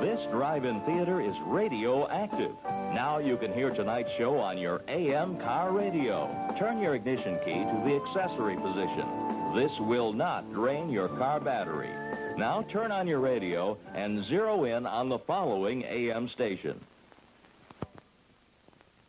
This drive-in theater is radioactive. Now you can hear tonight's show on your AM car radio. Turn your ignition key to the accessory position. This will not drain your car battery. Now turn on your radio and zero in on the following AM station.